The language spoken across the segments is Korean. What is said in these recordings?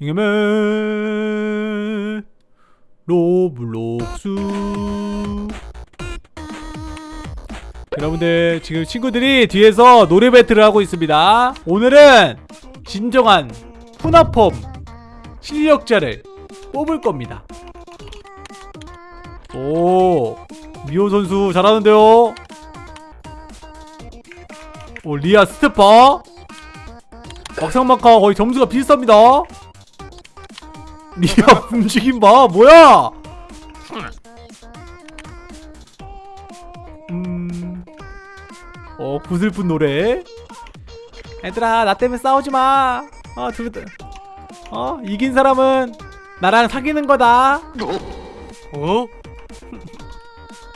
잉여맨 로블록스 여러분들 지금 친구들이 뒤에서 노래 배틀을 하고 있습니다. 오늘은 진정한 프나펑 실력자를 뽑을 겁니다. 오 미호 선수 잘하는데요? 오 리아 스테파 막상막하 거의 점수가 비슷합니다 리아 움직임 봐. 뭐야? 음... 어 구슬픈 노래. 얘들아 나 때문에 싸우지마. 어 둘, 어 이긴 사람은 나랑 사귀는 거다. 어?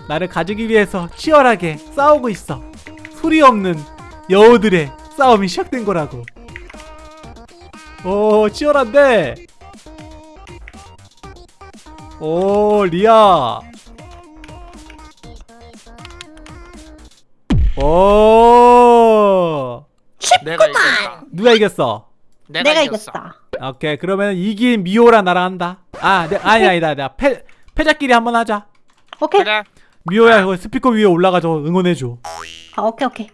나를 가지기 위해서 치열하게 싸우고 있어. 소리 없는 여우들의 싸움이 시작된 거라고. 오 치열한데 오 리아 오 내가 이겼다. 누가 이겼어? 내가, 내가 이겼어. 이겼다. 오케이 그러면 이긴 미호랑 나랑 한다 아 네, 아니 아니다 아니다 패 패자끼리 한번 하자 오케이. 그래. 미호야 그 스피커 위에 올라가서 응원해줘 아, 오케이 오케이.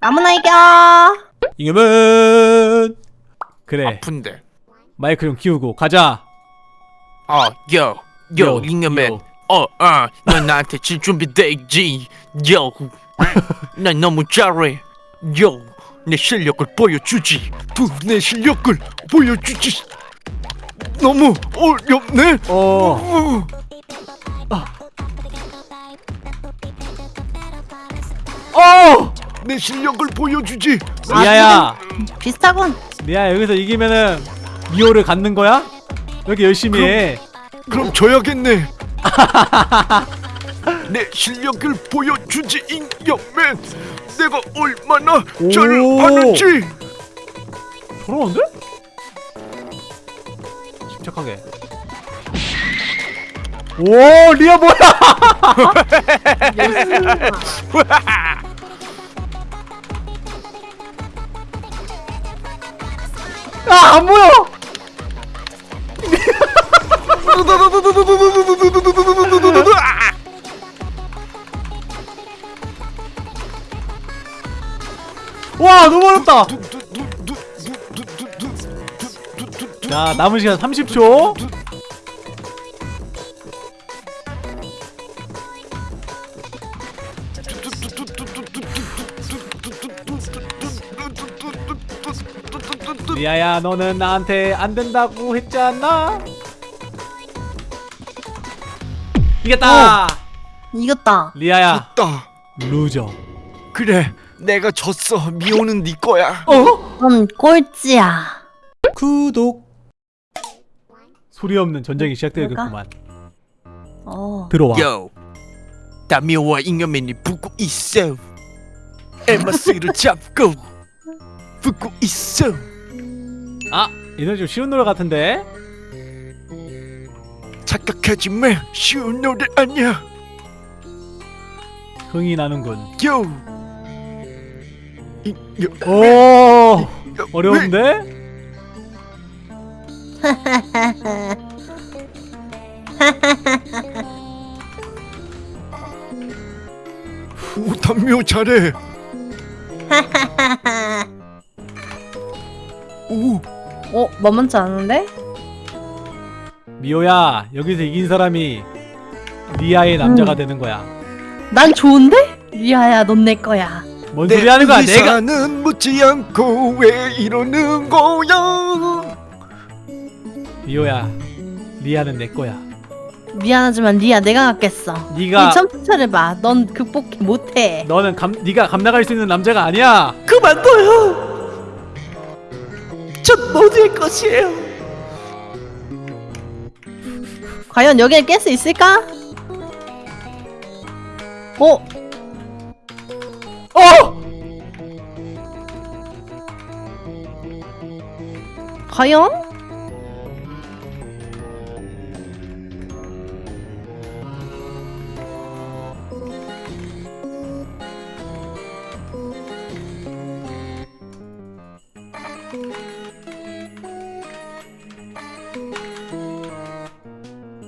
아무나 이겨. 이겨면 그래 아픈데. 마이크 좀 키우고 가자 어, 요, 요, 요, 잉여맨. 요. 어, 어, 넌 나한테 질 준비돼 있지. 요, 난 너무 잘해. 요, 내 실력을 보여주지. 두, 내 실력을 보여주지. 너무 어렵네. 어 어, 어! 내 실력을 보여주지. 리아야 비슷하군. 리아 여기서 이기면은 미호를 갖는 거야? 이렇게 열심히 해 그럼 져야겠네. 내 실력을 보여주지 잉여맨. 내가 얼마나 오. 잘하는지. 저러는데? 침착하게 오 리아 뭐야 아안 보여 어렵다 자 남은 시간 30초 리아야 너는 나한테 안 된다고 했잖아 이겼다 이겼다. 리아야 졌다. 루저 그래, 내가 졌어. 미호는 네 거야. 어? 넌 꼴찌야. 구독 소리 없는 전쟁이 시작되겠구만 어. 들어와 요, 다미호와 잉여맨이 붙고 있어. 에마스를 잡고 붙고 있어. 아 이노 좀 쉬운 노래 같은데 착각하지 마. 쉬운 노래 아니야. 흥이 나는군 요. 오 요, 어려운데 오, 담미호 잘해. 오, 어, 만만치 않은데? 미호야 여기서 이긴 사람이 리아의 남자가 되는 거야 난 좋은데? 리아야, 넌 내 거야. 뭔 소리 하는 거야 내가 의사는 묻지 않고 왜 이러는 거야? 미호야 리아는 내 거야 미안하지만 리아 내가 갖겠어. 네가 이 점프차를 봐. 넌 극복해 못해. 너는 감 네가 감당할 수 있는 남자가 아니야 그만둬요. 전 모두의 것이에요. 과연 여기를 깰 수 있을까? 어? 어 과연?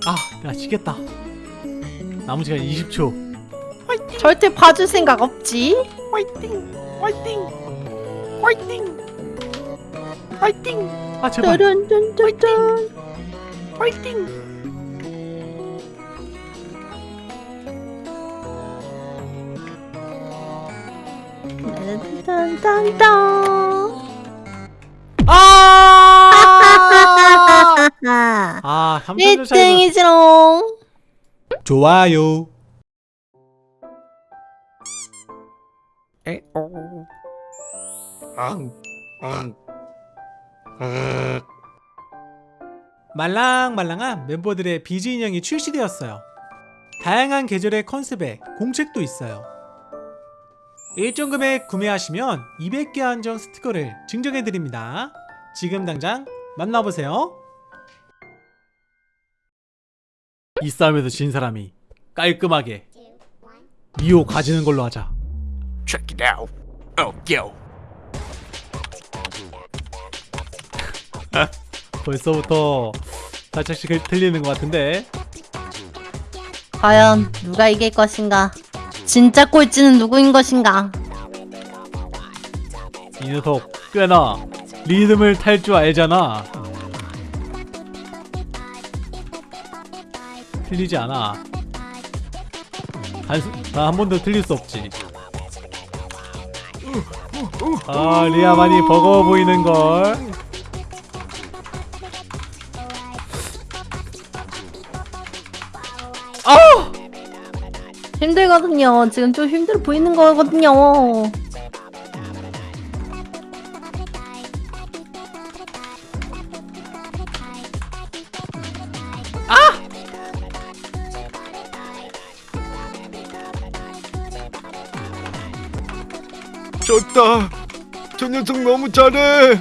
아, 나 지겠다. 남은 시간 20초. 화이팅! 절대 봐줄 생각 없지. 화이팅! 화이팅! 화이팅! 화이팅 아, 제발. 뚜른뚜른뚜른. 화이팅 딴딴딴딴. 아! 아, 아, 3점 차이. 1등이지롱. 좋아요. 앙 앙. 말랑말랑한 멤버들의 비즈 인형이 출시되었어요. 다양한 계절의 컨셉에 공책도 있어요. 일정 금액 구매하시면 200개 한정 스티커를 증정해드립니다. 지금 당장 만나보세요. 이 싸움에서 진 사람이 깔끔하게 미호 가지는 걸로 하자. Check it out. Oh, yo. 벌써부터 살짝씩 틀리는 것 같은데 과연 누가 이길 것인가? 진짜 꼴찌는 누구인 것인가? 이 녀석 꽤나 리듬을 탈 줄 알잖아. 틀리지 않아. 단한 번도 틀릴 수 없지. 아 리아 많이 버거워 보이는 걸. 힘들거든요. 지금 좀 힘들어 보이는 거거든요. 졌다. 저 녀석 너무 잘해.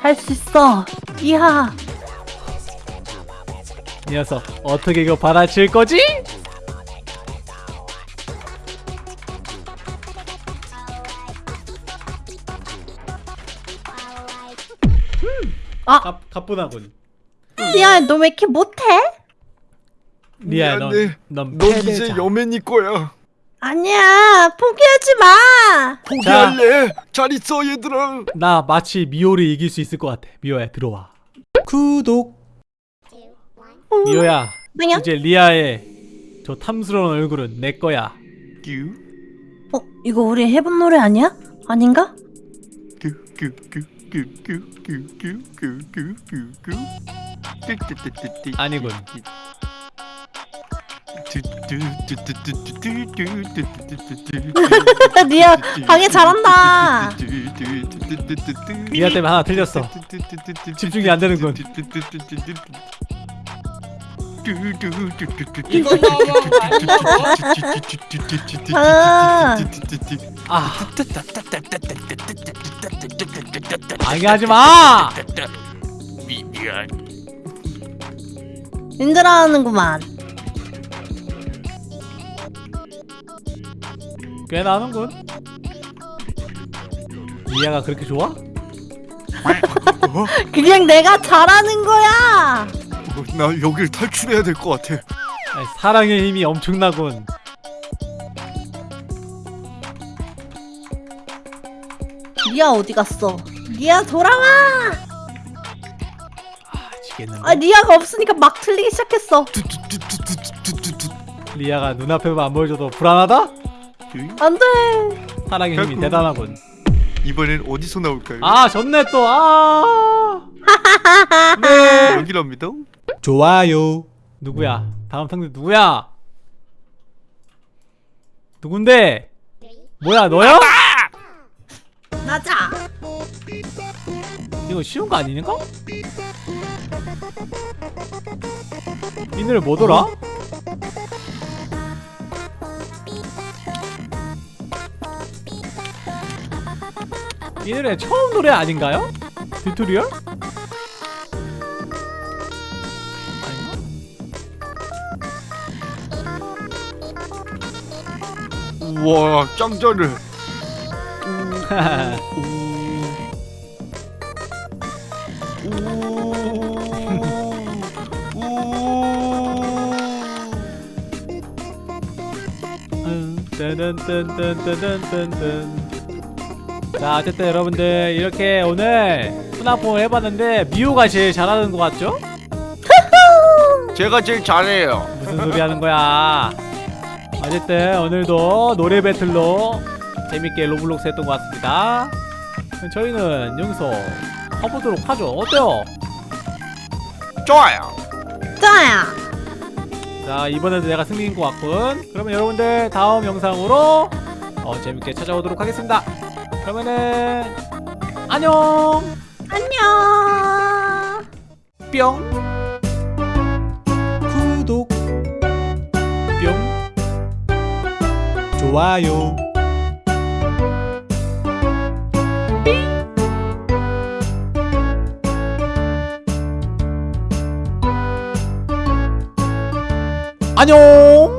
할 수 있어. 이하. 이 녀석 어떻게 이거 받아칠 거지? 아, 가, 가뿐하군. 리아, 너왜 이렇게 못해? 리아 미안해. 넌넌 넌 이제 여맨이 거야. 아니야, 포기하지 마. 포기할래. 잘 있어 얘들아. 나 마치 미호를 이길 수 있을 것 같아. 미호야 들어와. 구독. 미호야 뭐냐? 이제 리아의 저 탐스러운 얼굴은 내 거야. 큐. 어, 이거 우리 해본 노래 아니야? 아닌가? 아니군. 리아, 방해 잘한다. 리아 때문에 하나 틀렸어. 집중이 안 되는군. 이거 너무 아, 아 방해하지 마. 미, 미안 힘들어하는구만. 꽤 나는군. 리아가 그렇게 좋아? 그냥 내가 잘하는 거야. 어, 나 여길 탈출해야 될 것 같아 아니, 사랑의 힘이 엄청나군. 리아 어디 갔어? 리아 돌아와. 아 지겠는데. 아, 리아가 없으니까 막 틀리기 시작했어. 리아가 눈앞에만 안 보여줘도 불안하다? 안 돼. 사랑의 힘이 결국- 대단하군. 이번엔 어디서 나올까요? 아 졌네 또. 아. 네. 여기랍니다 좋아요. 누구야? 다음 상대 누구야? 누군데? 뭐야 너야? 맞아. 이거 쉬운 거 아니니까? 이 노래 뭐더라? 이 노래 처음 노래 아닌가요? 튜토리얼? 우와 짱짜네 자 어쨌든 여러분들 이렇게 오늘 프나펑을 해봤는데 미호가 제일 잘하는 것 같죠? 제가 제일 잘해요. 무슨 소리 하는 거야? 어쨌든 오늘도 노래 배틀로 재밌게 로블록스 했던 것 같습니다. 저희는 여기서 가보도록 하죠. 어때요? 좋아요. 짜야. 자 이번에도 내가 승리인 것 같군. 그러면 여러분들 다음 영상으로 어, 재밌게 찾아오도록 하겠습니다. 그러면은 안녕! 안녕. 뿅 좋아요. 안녕